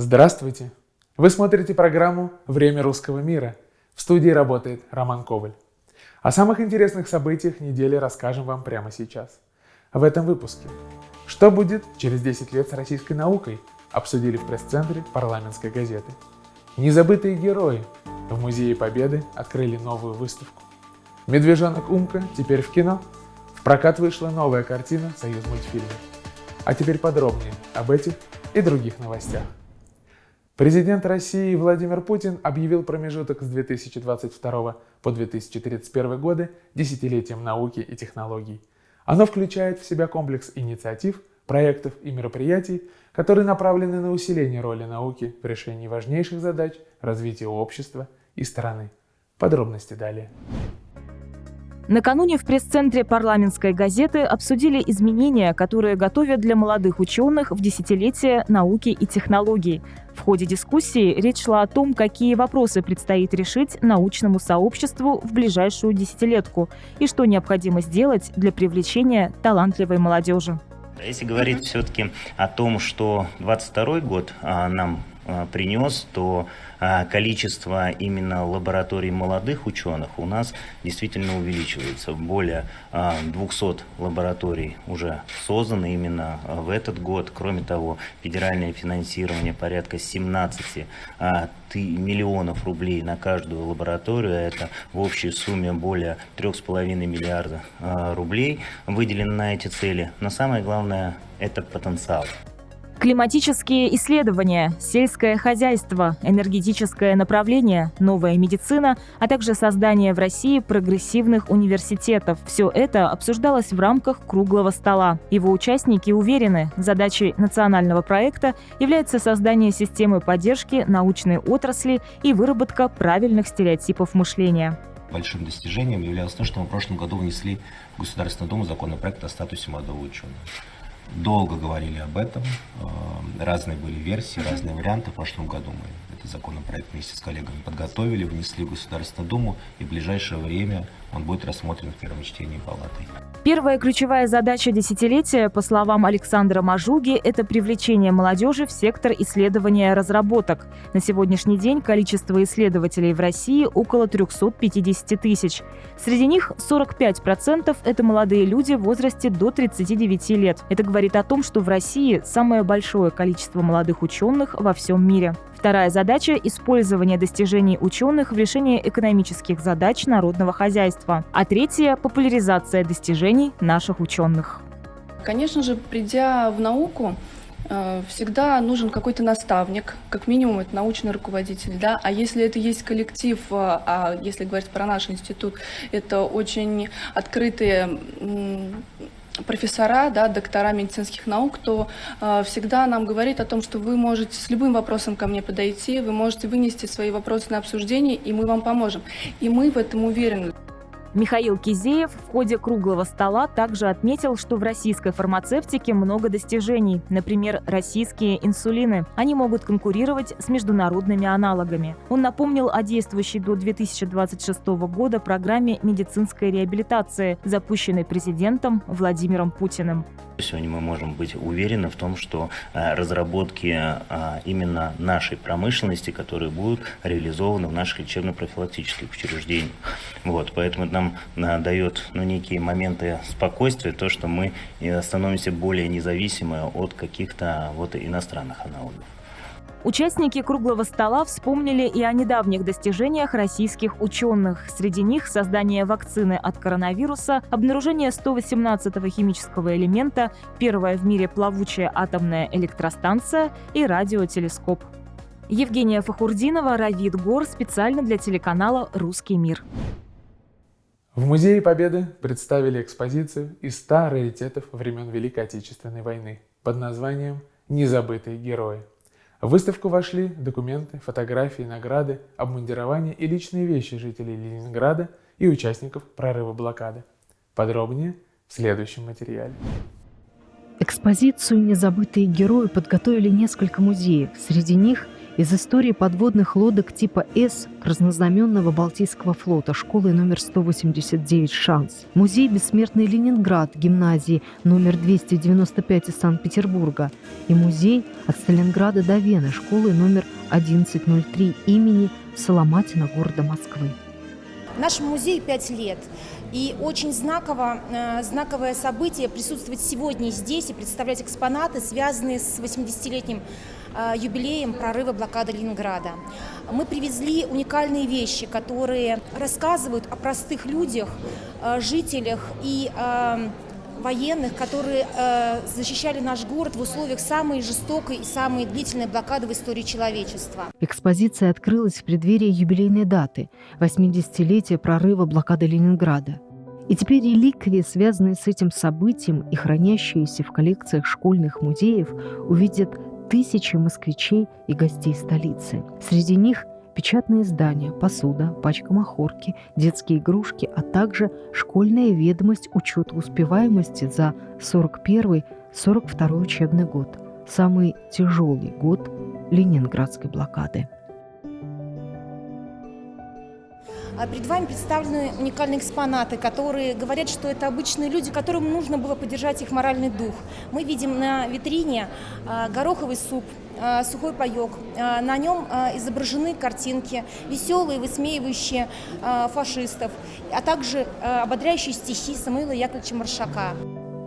Здравствуйте! Вы смотрите программу «Время русского мира». В студии работает Роман Коваль. О самых интересных событиях недели расскажем вам прямо сейчас. В этом выпуске. Что будет через 10 лет с российской наукой? Обсудили в пресс-центре парламентской газеты. Незабытые герои. В Музее Победы открыли новую выставку. Медвежонок Умка теперь в кино. В прокат вышла новая картина «Союз мультфильма». А теперь подробнее об этих и других новостях. Президент России Владимир Путин объявил промежуток с 2022 по 2031 годы десятилетием науки и технологий. Оно включает в себя комплекс инициатив, проектов и мероприятий, которые направлены на усиление роли науки в решении важнейших задач развития общества и страны. Подробности далее. Накануне в пресс-центре парламентской газеты обсудили изменения, которые готовят для молодых ученых в десятилетие науки и технологий. В ходе дискуссии речь шла о том, какие вопросы предстоит решить научному сообществу в ближайшую десятилетку и что необходимо сделать для привлечения талантливой молодежи. Если говорить все-таки о том, что 22 год а, нам а, принес, то а, количество именно лабораторий молодых ученых у нас действительно увеличивается. Более 200 а, лабораторий уже созданы именно в этот год. Кроме того, федеральное финансирование порядка 17 миллионов рублей на каждую лабораторию. Это в общей сумме более 3,5 миллиарда рублей выделено на эти цели. Но самое главное – это потенциал. Климатические исследования, сельское хозяйство, энергетическое направление, новая медицина, а также создание в России прогрессивных университетов. Все это обсуждалось в рамках круглого стола. Его участники уверены, задачей национального проекта является создание системы поддержки научной отрасли и выработка правильных стереотипов мышления. Большим достижением являлось то, что мы в прошлом году внесли в Государственную Думу законопроект о статусе молодого ученого. Долго говорили об этом, э, разные были версии, разные варианты. В прошлом году мы этот законопроект вместе с коллегами подготовили, внесли в Государственную Думу, и в ближайшее время он будет рассмотрен в первом чтении палатой. Первая ключевая задача десятилетия, по словам Александра Мажуги, это привлечение молодежи в сектор исследования разработок. На сегодняшний день количество исследователей в России около 350 тысяч. Среди них 45% – это молодые люди в возрасте до 39 лет. Это говорит о том, что в России самое большое количество молодых ученых во всем мире. Вторая задача – использование достижений ученых в решении экономических задач народного хозяйства. А третья – популяризация достижений наших ученых. Конечно же, придя в науку, э, всегда нужен какой-то наставник, как минимум это научный руководитель, да, а если это есть коллектив, э, а если говорить про наш институт, это очень открытые профессора, да, доктора медицинских наук, то э, всегда нам говорит о том, что вы можете с любым вопросом ко мне подойти, вы можете вынести свои вопросы на обсуждение, и мы вам поможем. И мы в этом уверены. Михаил Кизеев в ходе круглого стола также отметил, что в российской фармацевтике много достижений. Например, российские инсулины. Они могут конкурировать с международными аналогами. Он напомнил о действующей до 2026 года программе медицинской реабилитации, запущенной президентом Владимиром Путиным. Сегодня мы можем быть уверены в том, что э, разработки э, именно нашей промышленности, которые будут реализованы в наших лечебно-профилактических учреждениях. Вот, поэтому нам э, дает ну, некие моменты спокойствия, то, что мы становимся более независимы от каких-то вот иностранных аналогов. Участники круглого стола вспомнили и о недавних достижениях российских ученых. Среди них создание вакцины от коронавируса, обнаружение 118-го химического элемента, первая в мире плавучая атомная электростанция и радиотелескоп. Евгения Фахурдинова, Равид Гор, специально для телеканала «Русский мир». В Музее Победы представили экспозицию из 100 раритетов времен Великой Отечественной войны под названием «Незабытые герои». В выставку вошли документы, фотографии, награды, обмундирование и личные вещи жителей Ленинграда и участников прорыва блокады. Подробнее в следующем материале. Экспозицию «Незабытые герои» подготовили несколько музеев. Среди них из истории подводных лодок типа С разнознаменного Балтийского флота школы номер 189 «Шанс», музей «Бессмертный Ленинград» гимназии номер 295 из Санкт-Петербурга и музей от Сталинграда до Вены школы номер 1103 имени Соломатина города Москвы. Нашему музею 5 лет. И очень знаково, э, знаковое событие присутствовать сегодня здесь и представлять экспонаты, связанные с 80-летним э, юбилеем прорыва блокады Ленинграда. Мы привезли уникальные вещи, которые рассказывают о простых людях, э, жителях и военных, которые э, защищали наш город в условиях самой жестокой и самой длительной блокады в истории человечества. Экспозиция открылась в преддверии юбилейной даты – 80-летия прорыва блокады Ленинграда. И теперь реликвии, связанные с этим событием и хранящиеся в коллекциях школьных музеев, увидят тысячи москвичей и гостей столицы. Среди них – печатные издания, посуда, пачка махорки, детские игрушки, а также школьная ведомость учета успеваемости за 41-42 учебный год, самый тяжелый год Ленинградской блокады. Перед вами представлены уникальные экспонаты, которые говорят, что это обычные люди, которым нужно было поддержать их моральный дух. Мы видим на витрине а, гороховый суп, а, сухой паек. На нем изображены картинки, веселые, высмеивающие фашистов, а также ободряющие стихи Самуила Яковлевича Маршака.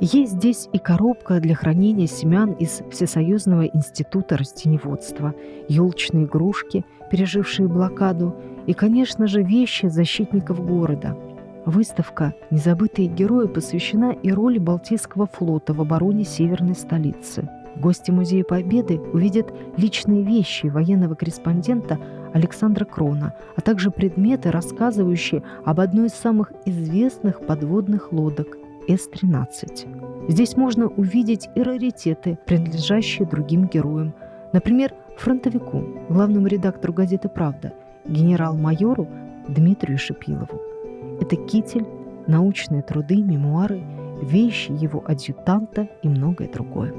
Есть здесь и коробка для хранения семян из Всесоюзного института растеневодства, елочные игрушки, пережившие блокаду, и, конечно же, вещи защитников города. Выставка «Незабытые герои» посвящена и роли Балтийского флота в обороне северной столицы. Гости Музея Победы увидят личные вещи военного корреспондента Александра Крона, а также предметы, рассказывающие об одной из самых известных подводных лодок С-13. Здесь можно увидеть и раритеты, принадлежащие другим героям. Например, фронтовику, главному редактору газеты «Правда», генерал-майору Дмитрию Шипилову. Это китель, научные труды, мемуары, вещи его адъютанта и многое другое.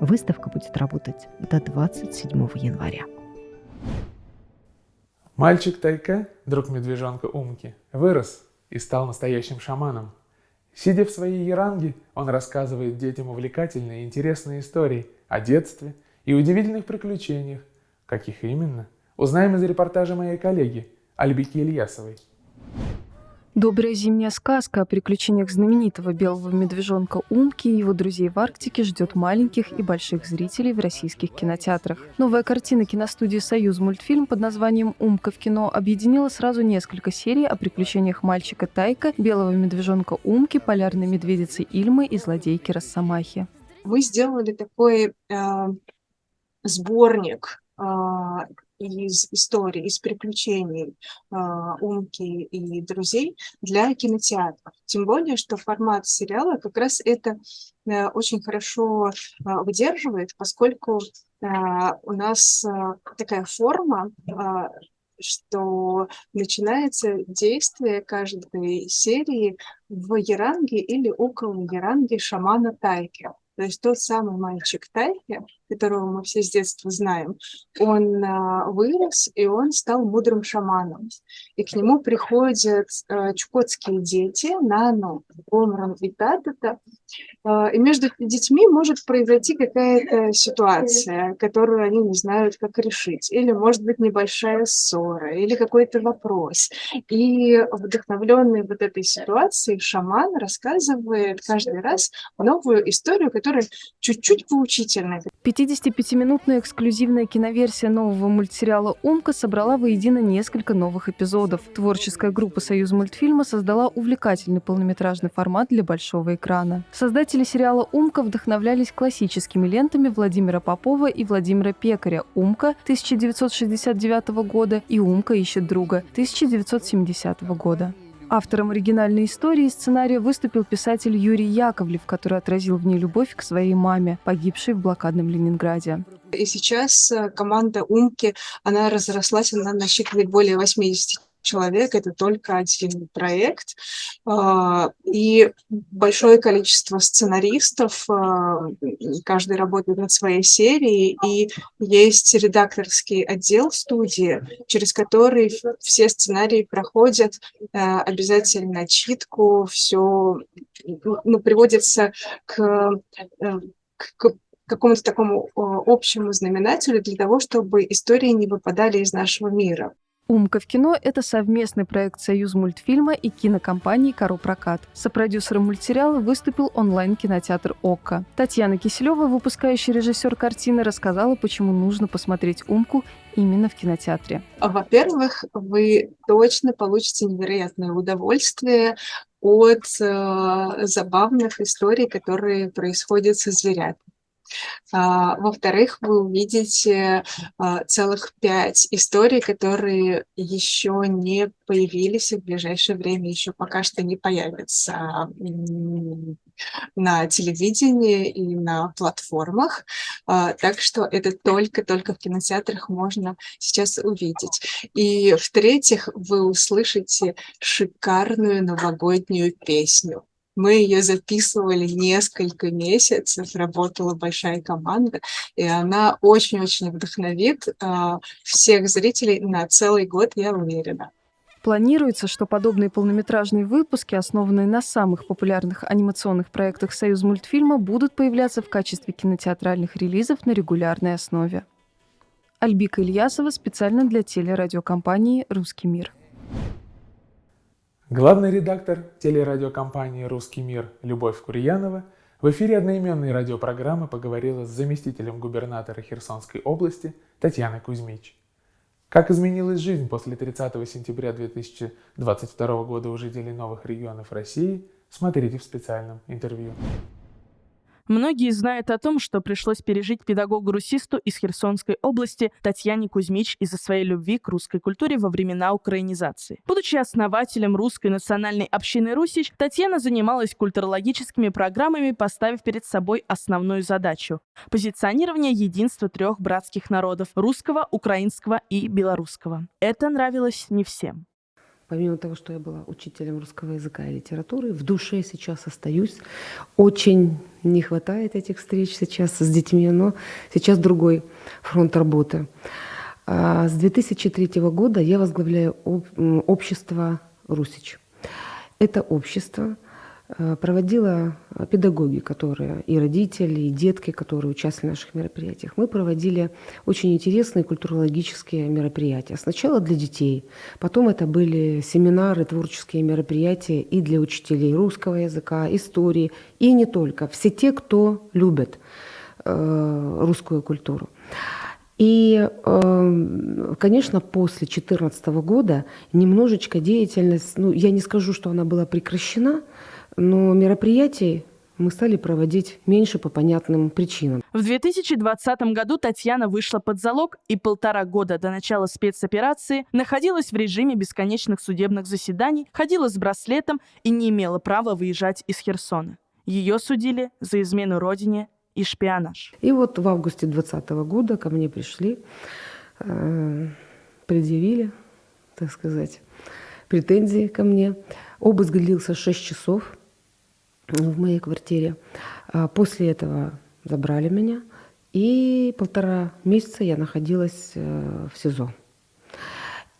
Выставка будет работать до 27 января. Мальчик Тайка, друг медвежонка Умки, вырос и стал настоящим шаманом. Сидя в своей еранге, он рассказывает детям увлекательные и интересные истории о детстве и удивительных приключениях. Каких именно – Узнаем из репортажа моей коллеги Альбики Ильясовой. Добрая зимняя сказка о приключениях знаменитого белого медвежонка Умки и его друзей в Арктике ждет маленьких и больших зрителей в российских кинотеатрах. Новая картина киностудии «Союз мультфильм» под названием «Умка в кино» объединила сразу несколько серий о приключениях мальчика Тайка, белого медвежонка Умки, полярной медведицы Ильмы и злодейки Росомахи. Мы сделали такой э, сборник э, из историй, из приключений э, Умки и друзей для кинотеатров. Тем более, что формат сериала как раз это э, очень хорошо э, выдерживает, поскольку э, у нас э, такая форма, э, что начинается действие каждой серии в Яранге или около Яранги шамана Тайки. То есть тот самый мальчик Тайки, которого мы все с детства знаем, он а, вырос, и он стал мудрым шаманом. И к нему приходят а, чукотские дети, Нану, Омран и Татата. А, и между детьми может произойти какая-то ситуация, которую они не знают, как решить. Или, может быть, небольшая ссора, или какой-то вопрос. И вдохновленный вот этой ситуацией шаман рассказывает каждый раз новую историю, которая чуть-чуть поучительная. 55-минутная эксклюзивная киноверсия нового мультсериала «Умка» собрала воедино несколько новых эпизодов. Творческая группа «Союз мультфильма» создала увлекательный полнометражный формат для большого экрана. Создатели сериала «Умка» вдохновлялись классическими лентами Владимира Попова и Владимира Пекаря «Умка» 1969 года и «Умка ищет друга» 1970 года. Автором оригинальной истории и сценария выступил писатель Юрий Яковлев, который отразил в ней любовь к своей маме, погибшей в блокадном Ленинграде. И сейчас э, команда «Умки», она разрослась, она насчитывает более 80 человек, это только один проект. А, и большое количество сценаристов, а, каждый работает над своей серией, и есть редакторский отдел студии, через который все сценарии проходят а, обязательно читку, все ну, приводится к, э, к какому-то такому общему знаменателю для того, чтобы истории не выпадали из нашего мира. «Умка в кино» — это совместный проект «Союз мультфильма» и кинокомпании «Каро Прокат». Сопродюсером мультсериала выступил онлайн-кинотеатр «Окко». Татьяна Киселева, выпускающий режиссер картины, рассказала, почему нужно посмотреть «Умку» именно в кинотеатре. Во-первых, вы точно получите невероятное удовольствие от э, забавных историй, которые происходят со зверятами. А, во-вторых, вы увидите а, целых пять историй, которые еще не появились и в ближайшее время еще пока что не появятся на телевидении и на платформах. А, так что это только-только в кинотеатрах можно сейчас увидеть. И в-третьих, вы услышите шикарную новогоднюю песню. Мы ее записывали несколько месяцев, работала большая команда, и она очень-очень вдохновит э, всех зрителей на целый год, я уверена. Планируется, что подобные полнометражные выпуски, основанные на самых популярных анимационных проектах «Союз мультфильма», будут появляться в качестве кинотеатральных релизов на регулярной основе. Альбика Ильясова специально для телерадиокомпании «Русский мир». Главный редактор телерадиокомпании «Русский мир» Любовь Курьянова в эфире одноименной радиопрограммы поговорила с заместителем губернатора Херсонской области Татьяной Кузьмич. Как изменилась жизнь после 30 сентября 2022 года у жителей новых регионов России, смотрите в специальном интервью. Многие знают о том, что пришлось пережить педагогу-русисту из Херсонской области Татьяне Кузьмич из-за своей любви к русской культуре во времена украинизации. Будучи основателем русской национальной общины Русич, Татьяна занималась культурологическими программами, поставив перед собой основную задачу – позиционирование единства трех братских народов – русского, украинского и белорусского. Это нравилось не всем. Помимо того, что я была учителем русского языка и литературы, в душе сейчас остаюсь. Очень не хватает этих встреч сейчас с детьми, но сейчас другой фронт работы. А с 2003 года я возглавляю общество «Русич». Это общество – проводила педагоги, которые и родители, и детки, которые участвовали в наших мероприятиях. Мы проводили очень интересные культурологические мероприятия. Сначала для детей, потом это были семинары, творческие мероприятия и для учителей русского языка, истории, и не только. Все те, кто любит э, русскую культуру. И, э, конечно, после 2014 года немножечко деятельность, ну, я не скажу, что она была прекращена, но мероприятий мы стали проводить меньше по понятным причинам. В 2020 году Татьяна вышла под залог и полтора года до начала спецоперации находилась в режиме бесконечных судебных заседаний, ходила с браслетом и не имела права выезжать из Херсона. Ее судили за измену родине и шпионаж. И вот в августе 2020 года ко мне пришли, э, предъявили, так сказать, претензии ко мне. Обыск длился 6 часов в моей квартире. А после этого забрали меня, и полтора месяца я находилась э, в СИЗО.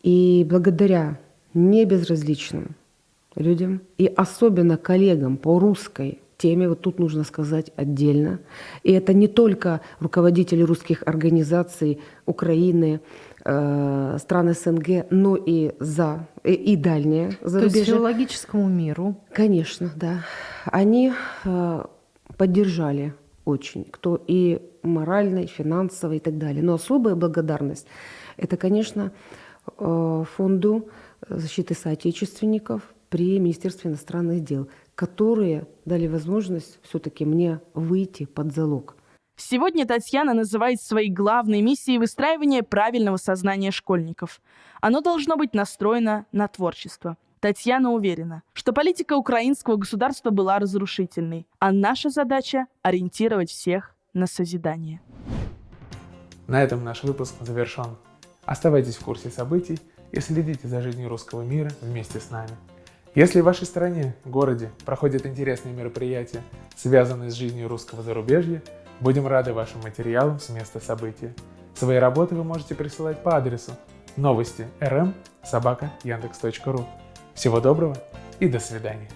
И благодаря небезразличным людям и особенно коллегам по русской теме, вот тут нужно сказать отдельно, и это не только руководители русских организаций Украины, э, стран СНГ, но и за и, и дальние зарубежья. То есть филологическому миру. Конечно, да. Они э, поддержали очень, кто и морально, и финансово, и так далее. Но особая благодарность – это, конечно, э, фонду защиты соотечественников при Министерстве иностранных дел, которые дали возможность все-таки мне выйти под залог – Сегодня Татьяна называет своей главной миссией выстраивание правильного сознания школьников. Оно должно быть настроено на творчество. Татьяна уверена, что политика украинского государства была разрушительной, а наша задача – ориентировать всех на созидание. На этом наш выпуск завершен. Оставайтесь в курсе событий и следите за жизнью русского мира вместе с нами. Если в вашей стране, городе проходят интересные мероприятия, связанные с жизнью русского зарубежья, будем рады вашим материалам с места события. Свои работы вы можете присылать по адресу новости rm собака. Всего доброго и до свидания.